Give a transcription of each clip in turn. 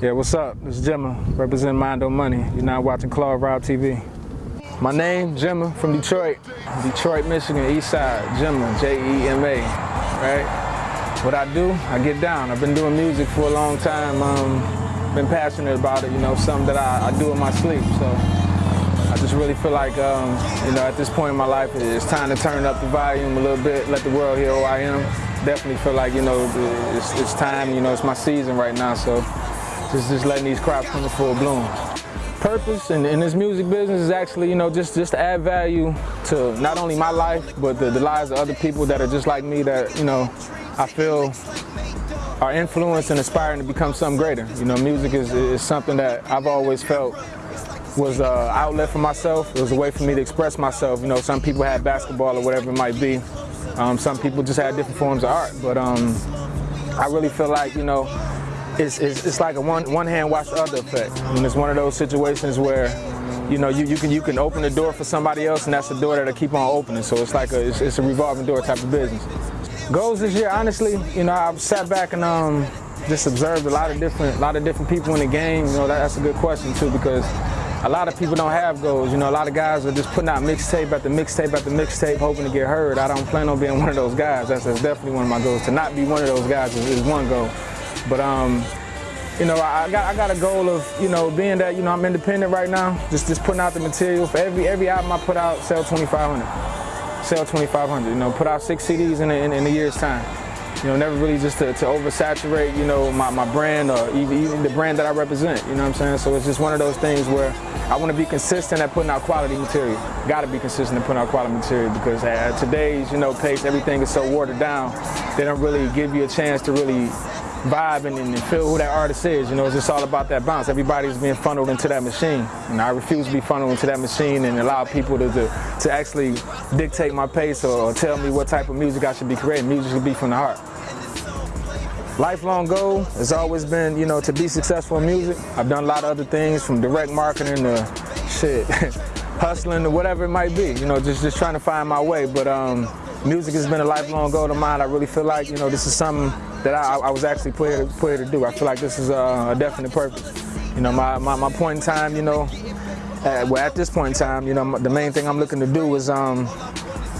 Yeah, what's up? This is Jema, representing Mondo Money. You're now watching Claude Rob TV. My name, Jema, from Detroit. Detroit, Michigan, East Side. Jema, J-E-M-A, right? What I do, I get down. I've been doing music for a long time. Um, been passionate about it, you know, something that I, I do in my sleep. So I just really feel like, um, you know, at this point in my life, it's time to turn up the volume a little bit, let the world hear who I am. Definitely feel like, you know, it's, it's time, you know, it's my season right now. So just, just letting these crops come to full bloom. Purpose in, in this music business is actually, you know, just, just to add value to not only my life, but the, the lives of other people that are just like me that, you know, I feel are influenced and aspiring to become something greater. You know, music is, is something that I've always felt was an outlet for myself. It was a way for me to express myself. You know, some people had basketball or whatever it might be. Um, some people just had different forms of art. But um, I really feel like, you know, it's, it's, it's like a one, one hand wash the other effect. It's one of those situations where you know, you, you can you can open the door for somebody else, and that's the door that'll keep on opening. So it's like a it's, it's, a revolving door type of business. Goals this year, honestly, you know, I've sat back and um, just observed a lot of different a lot of different people in the game. You know, that, that's a good question too because a lot of people don't have goals. You know, a lot of guys are just putting out mixtape after mixtape after mixtape, hoping to get heard. I don't plan on being one of those guys. That's, that's definitely one of my goals. To not be one of those guys is, is one goal. But um, you know, I got I got a goal of you know being that you know I'm independent right now, just just putting out the material for every every album I put out, sell 2,500, sell 2,500. You know, put out six CDs in a, in, in a year's time. You know, never really just to, to oversaturate, you know, my, my brand or even, even the brand that I represent, you know what I'm saying? So it's just one of those things where I want to be consistent at putting out quality material. Got to be consistent at putting out quality material because at today's, you know, pace, everything is so watered down. They don't really give you a chance to really vibe and, feel who that artist is. You know, it's just all about that bounce. Everybody's being funneled into that machine. And I refuse to be funneled into that machine and allow people to, to, to actually dictate my pace or, or tell me what type of music I should be creating. Music should be from the heart. Lifelong goal has always been, you know, to be successful in music. I've done a lot of other things from direct marketing to shit, hustling to whatever it might be. You know, just, just trying to find my way. But um, music has been a lifelong goal of mine. I really feel like, you know, this is something that I, I was actually put here, put here to do. I feel like this is a, a definite purpose. You know, my, my, my, point in time, you know, well, at this point in time, you know, the main thing I'm looking to do is um,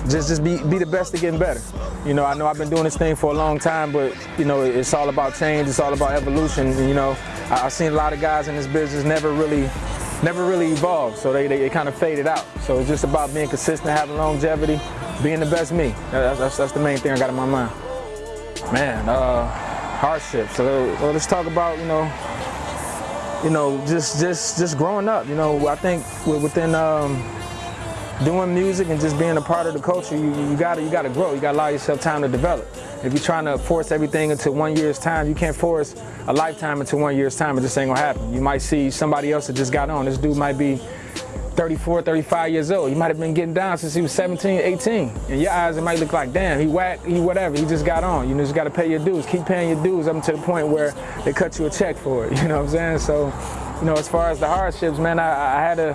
just just be, be the best at getting better. You know, I know I've been doing this thing for a long time, but, you know, it's all about change. It's all about evolution. You know, I, I've seen a lot of guys in this business never really never really evolved, so they, they, they kind of faded out. So it's just about being consistent, having longevity, being the best me. That's, that's, that's the main thing I got in my mind. Man, uh, hardships. So well, let's talk about you know, you know, just just just growing up. You know, I think within um, doing music and just being a part of the culture, you, you gotta you gotta grow. You gotta allow yourself time to develop. If you're trying to force everything into one year's time, you can't force a lifetime into one year's time. It just ain't gonna happen. You might see somebody else that just got on. This dude might be 34, 35 years old. He might have been getting down since he was 17, 18. In your eyes, it might look like, damn, he whack, he whatever, he just got on. You just got to pay your dues. Keep paying your dues up to the point where they cut you a check for it. You know what I'm saying? So, you know, as far as the hardships, man, I, I had a,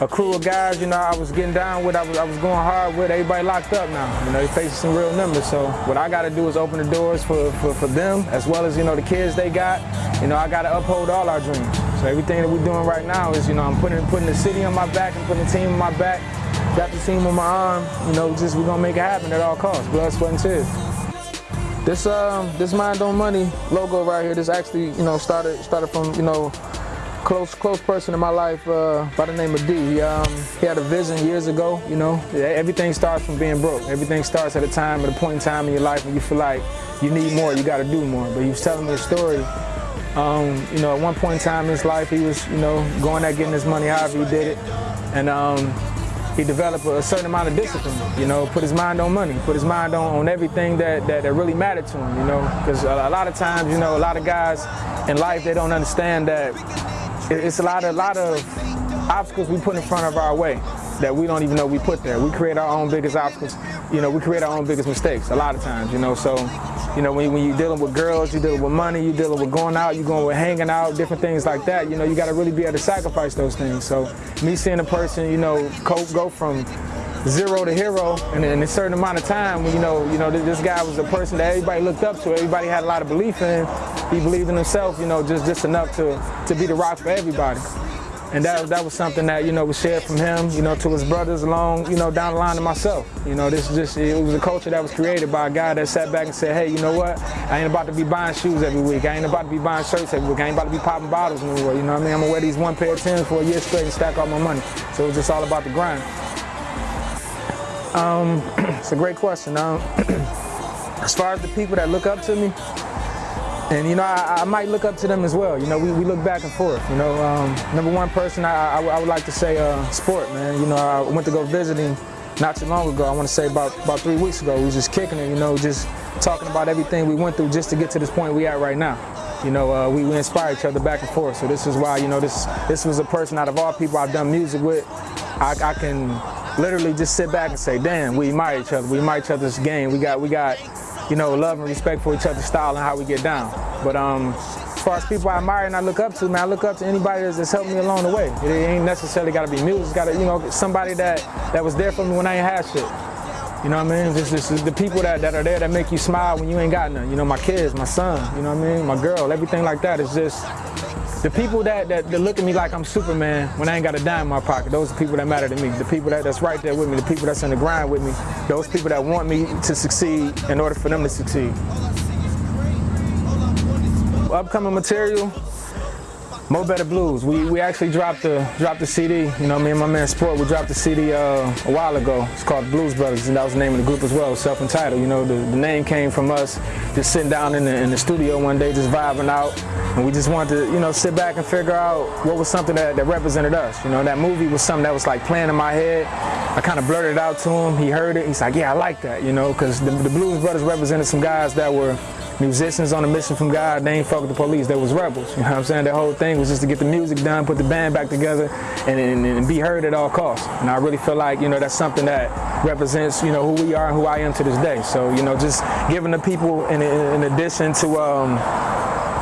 a crew of guys, you know, I was getting down with, I was, I was going hard with, everybody locked up now. You know, they facing some real numbers. So what I got to do is open the doors for, for, for them, as well as, you know, the kids they got. You know, I got to uphold all our dreams. So everything that we're doing right now is, you know, I'm putting putting the city on my back and putting the team on my back, got the team on my arm. You know, just we're gonna make it happen at all costs, blood, sweat, and tears. This um this Mondo Money logo right here, this actually you know started started from you know close close person in my life uh, by the name of D. He, um, he had a vision years ago, you know. Everything starts from being broke. Everything starts at a time, at a point in time in your life when you feel like you need more, you got to do more. But he was telling me a story um, you know, at one point in time in his life, he was, you know, going at getting his money however he did it. And um, he developed a certain amount of discipline, you know, put his mind on money, put his mind on, on everything that, that, that really mattered to him, you know. Because a, a, lot of times, you know, a lot of guys in life, they don't understand that it's a lot of, a lot of obstacles we put in front of our way that we don't even know we put there. We create our own biggest obstacles. You know, we create our own biggest mistakes a lot of times, you know. So you know, when, when you're dealing with girls, you're dealing with money, you're dealing with going out, you're going with hanging out, different things like that, you know, you got to really be able to sacrifice those things. So me seeing a person, you know, go from zero to hero in, in a certain amount of time, you know, you know, this guy was a person that everybody looked up to, everybody had a lot of belief in, he believed in himself, you know, just, just enough to, to be the rock for everybody. And that, that was something that, you know, was shared from him, you know, to his brothers along, you know, down the line to myself. You know, this just, it was a culture that was created by a guy that sat back and said, hey, you know what? I ain't about to be buying shoes every week. I ain't about to be buying shirts every week. I ain't about to be popping bottles anymore. You know what I mean? I'm gonna wear these one pair of Timbs for a year straight and stack all my money. So it was just all about the grind. Um, it's a great question. Um, as far as the people that look up to me, and you know, I, I, might look up to them as well. You know, we, we look back and forth. You know, um, number one person, I, I, I, would like to say uh, sport, man. You know, I went to go visit him not too long ago. I want to say about about three weeks ago. We was just kicking it. You know, just talking about everything we went through just to get to this point we at right now. You know, uh, we, we inspire each other back and forth. So this is why, you know, this this was a person out of all people I've done music with. I, I can literally just sit back and say, damn, we admire each other. We admire each other's game. We got we got you know, love and respect for each other's style and how we get down. But um, as far as people I admire and I look up to, man, I look up to anybody that's, helped me along the way. It ain't necessarily got to be music. It's got to, you know, somebody that, that was there for me when I ain't had shit. You know what I mean? This, this is the people that, that are there that make you smile when you ain't got none. You know, my kids, my son, you know what I mean? My girl, everything like that is just, the people that, that, that, look at me like I'm Superman when I ain't got a dime in my pocket, those are the people that matter to me. The people that, that's right there with me, the people that's in the grind with me, those people that want me to succeed in order for them to succeed. Upcoming material, Mo Better Blues. We we actually dropped the dropped the CD. You know, me and my man Sport, we dropped the CD uh, a while ago. It's called Blues Brothers, and that was the name of the group as well, self-entitled. You know, the, the name came from us just sitting down in the, in the studio one day, just vibing out, and we just wanted to, you know, sit back and figure out what was something that, that represented us. You know, that movie was something that was like playing in my head. I kind of blurted it out to him. He heard it. He's like, yeah, I like that. You know, because the, the Blues Brothers represented some guys that were musicians on a mission from God, they ain't fuck with the police, they was rebels. You know what I'm saying? The whole thing was just to get the music done, put the band back together, and, and, and, be heard at all costs. And I really feel like, you know, that's something that represents, you know, who we are and who I am to this day. So, you know, just giving the people, in, in addition to um,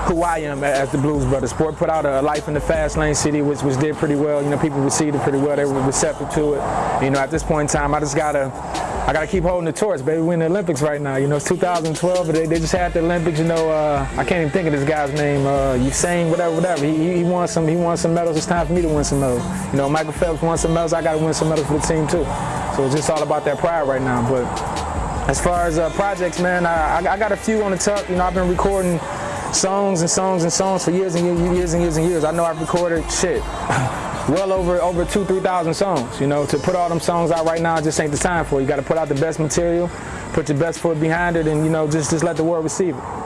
who I am as the Blues Brothers. Sport put out a Life in the Fast Lane City, which, which did pretty well. You know, people received it pretty well. They were receptive to it. You know, at this point in time, I just gotta I gotta keep holding the torch, baby. We're in the Olympics right now. You know, it's 2012, but they, they just had the Olympics. You know, uh, I can't even think of this guy's name. Uh, Usain, whatever, whatever. He, he some. He won some medals. It's time for me to win some medals. You know, Michael Phelps won some medals. I gotta win some medals for the team too. So it's just all about that pride right now. But as far as uh, projects, man, I, I, got a few on the tuck. You know, I've been recording songs and songs and songs for years and years and years and years and years. I know I've recorded shit. well over over two, three thousand songs. You know, to put all them songs out right now just ain't the time for it. You got to put out the best material, put your best foot behind it, and you know, just just let the world receive it.